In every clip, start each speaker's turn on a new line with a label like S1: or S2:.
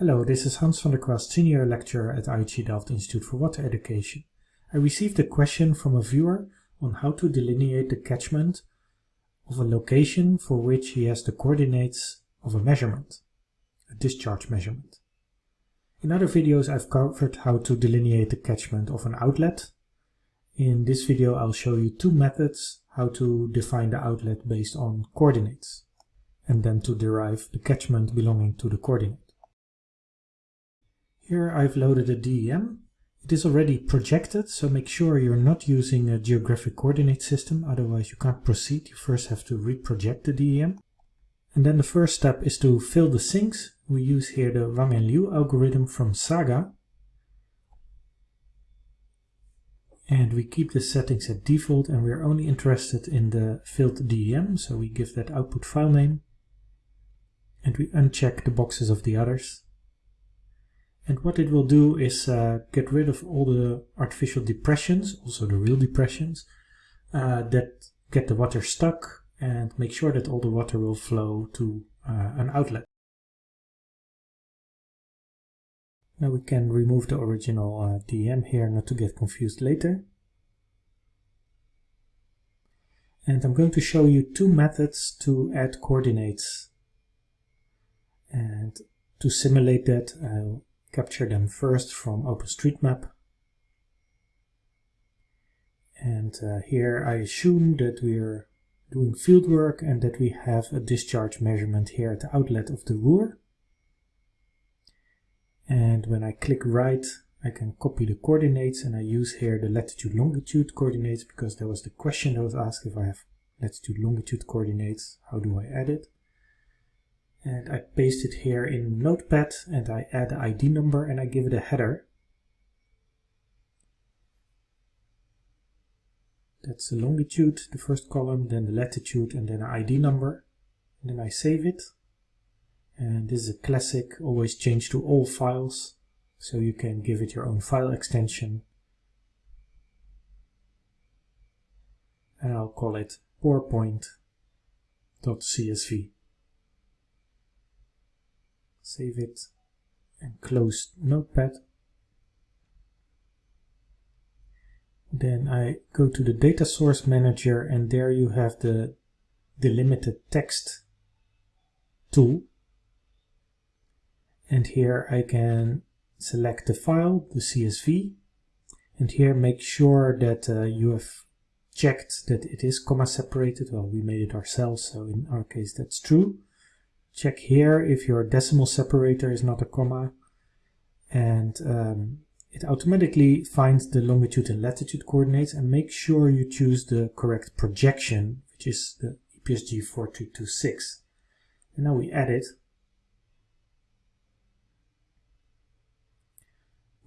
S1: Hello, this is Hans van der Kwast, Senior Lecturer at IHE Delft Institute for Water Education. I received a question from a viewer on how to delineate the catchment of a location for which he has the coordinates of a measurement, a discharge measurement. In other videos I've covered how to delineate the catchment of an outlet. In this video I'll show you two methods how to define the outlet based on coordinates and then to derive the catchment belonging to the coordinate. Here I've loaded a DEM. It is already projected, so make sure you're not using a geographic coordinate system, otherwise you can't proceed. You first have to reproject the DEM. And then the first step is to fill the sinks. We use here the Wang and Liu algorithm from Saga. And we keep the settings at default and we're only interested in the filled DEM, so we give that output file name. And we uncheck the boxes of the others. And what it will do is uh, get rid of all the artificial depressions, also the real depressions, uh, that get the water stuck and make sure that all the water will flow to uh, an outlet. Now we can remove the original uh, DEM here not to get confused later. And I'm going to show you two methods to add coordinates. And to simulate that, I'll capture them first from OpenStreetMap. And uh, here I assume that we're doing fieldwork and that we have a discharge measurement here at the outlet of the Ruhr. And when I click right, I can copy the coordinates and I use here the latitude longitude coordinates because there was the question that was asked if I have latitude longitude coordinates, how do I add it? And I paste it here in Notepad and I add the ID number and I give it a header. That's the longitude, the first column, then the latitude and then an ID number. And then I save it. And this is a classic, always change to all files. So you can give it your own file extension. And I'll call it pourpoint.csv save it and close notepad. Then I go to the data source manager and there you have the delimited text tool. And here I can select the file, the CSV and here make sure that uh, you have checked that it is comma separated, well we made it ourselves so in our case that's true check here if your decimal separator is not a comma and um, it automatically finds the longitude and latitude coordinates and make sure you choose the correct projection which is the EPSG 4226 and now we add it.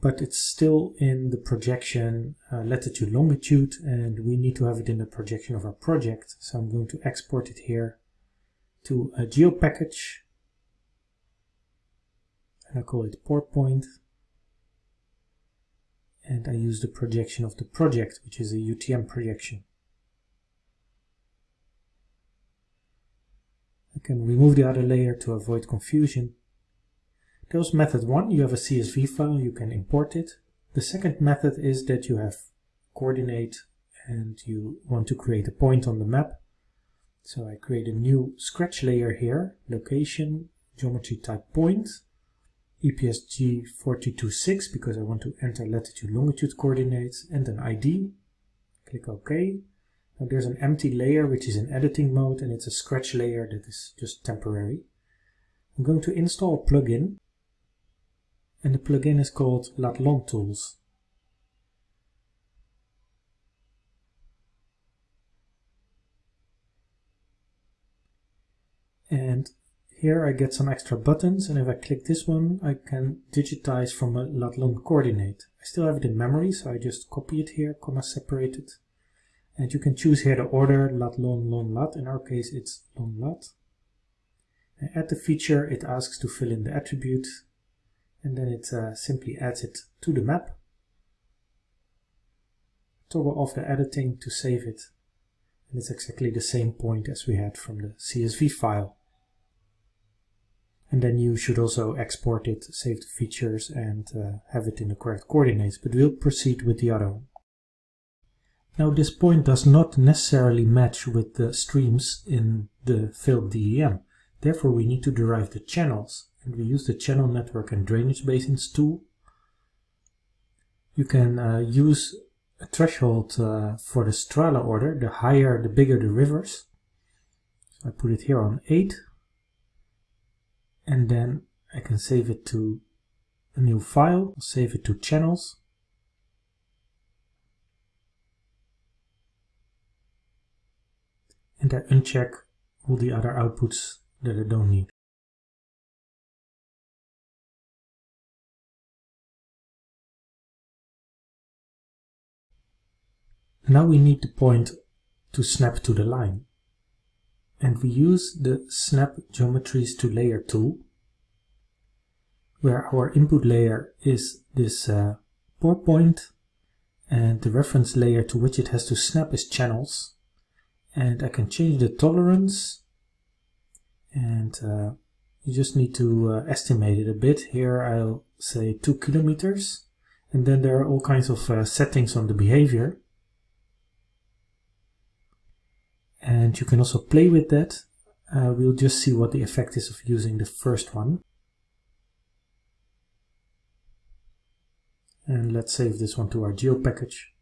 S1: But it's still in the projection uh, latitude longitude and we need to have it in the projection of our project. So I'm going to export it here to a geo package and I call it pour point and I use the projection of the project which is a UTM projection. I can remove the other layer to avoid confusion. That was method one, you have a CSV file, you can import it. The second method is that you have coordinate and you want to create a point on the map so I create a new scratch layer here, location, geometry type point, EPSG 4226 because I want to enter latitude longitude coordinates and an ID. Click OK. Now there's an empty layer which is in editing mode and it's a scratch layer that is just temporary. I'm going to install a plugin and the plugin is called Latlon Tools. And here I get some extra buttons and if I click this one I can digitize from a Latlon coordinate. I still have it in memory so I just copy it here, comma separate it and you can choose here the order Latlon lon lat, in our case it's lon lat. And the feature it asks to fill in the attribute and then it uh, simply adds it to the map. Toggle off the editing to save it and it's exactly the same point as we had from the CSV file. And then you should also export it, save the features and uh, have it in the correct coordinates, but we'll proceed with the other one. Now this point does not necessarily match with the streams in the filled DEM. Therefore we need to derive the channels and we use the channel network and drainage basins tool. You can uh, use a threshold uh, for the Strahler order, the higher the bigger the rivers. So I put it here on 8 and then I can save it to a new file, save it to channels and I uncheck all the other outputs that I don't need. Now we need the point to snap to the line. And we use the Snap Geometries to Layer tool, where our input layer is this uh, pour point, and the reference layer to which it has to snap is channels. And I can change the tolerance, and uh, you just need to uh, estimate it a bit. Here I'll say 2 kilometers, and then there are all kinds of uh, settings on the behavior. And you can also play with that. Uh, we'll just see what the effect is of using the first one. And let's save this one to our geo package.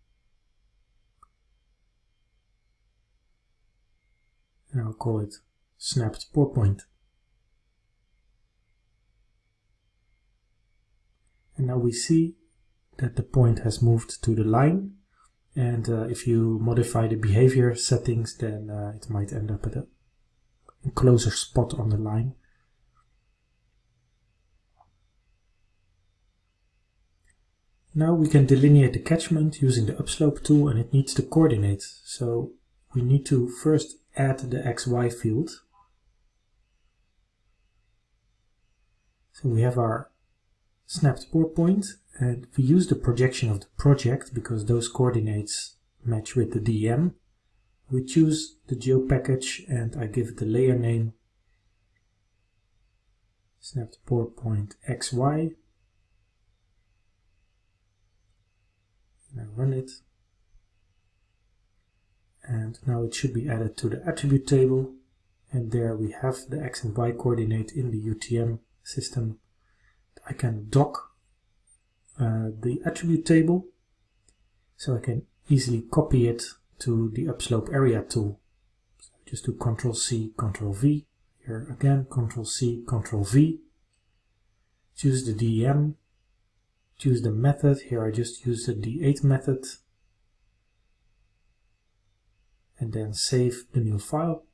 S1: And I'll call it snapped pour point. And now we see that the point has moved to the line and uh, if you modify the behavior settings, then uh, it might end up at a, closer spot on the line. Now we can delineate the catchment using the upslope tool and it needs the coordinates. So we need to first add the XY field. So we have our snapped pour point and we use the projection of the project because those coordinates match with the DEM. We choose the geo package and I give it the layer name snapped pour point XY. And I run it. And now it should be added to the attribute table. And there we have the X and Y coordinate in the UTM system. I can dock uh, the attribute table so I can easily copy it to the upslope area tool. So just do Control C, Control V. Here again, Control C, Control V. Choose the DEM. Choose the method. Here I just use the D8 method. And then save the new file.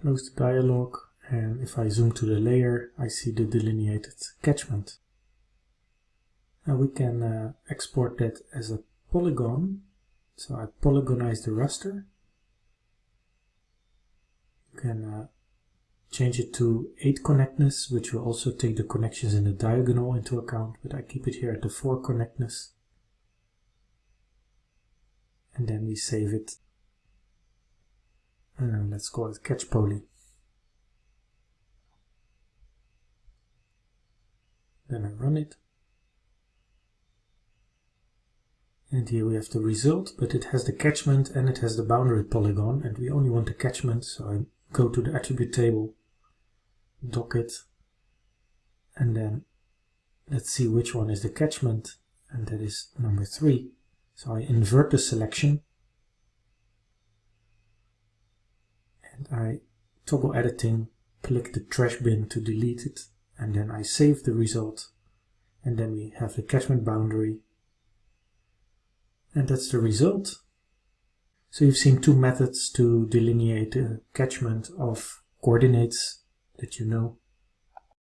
S1: Close the dialog and if I zoom to the layer I see the delineated catchment. Now we can uh, export that as a polygon. So I polygonize the raster. You can uh, change it to 8 connectness, which will also take the connections in the diagonal into account, but I keep it here at the 4 connectness. And then we save it and let's call it catch poly. Then I run it. And here we have the result, but it has the catchment and it has the boundary polygon, and we only want the catchment, so I go to the attribute table, dock it, and then let's see which one is the catchment, and that is number 3. So I invert the selection, and I toggle editing, click the trash bin to delete it, and then I save the result. And then we have the catchment boundary. And that's the result. So you've seen two methods to delineate the catchment of coordinates that you know.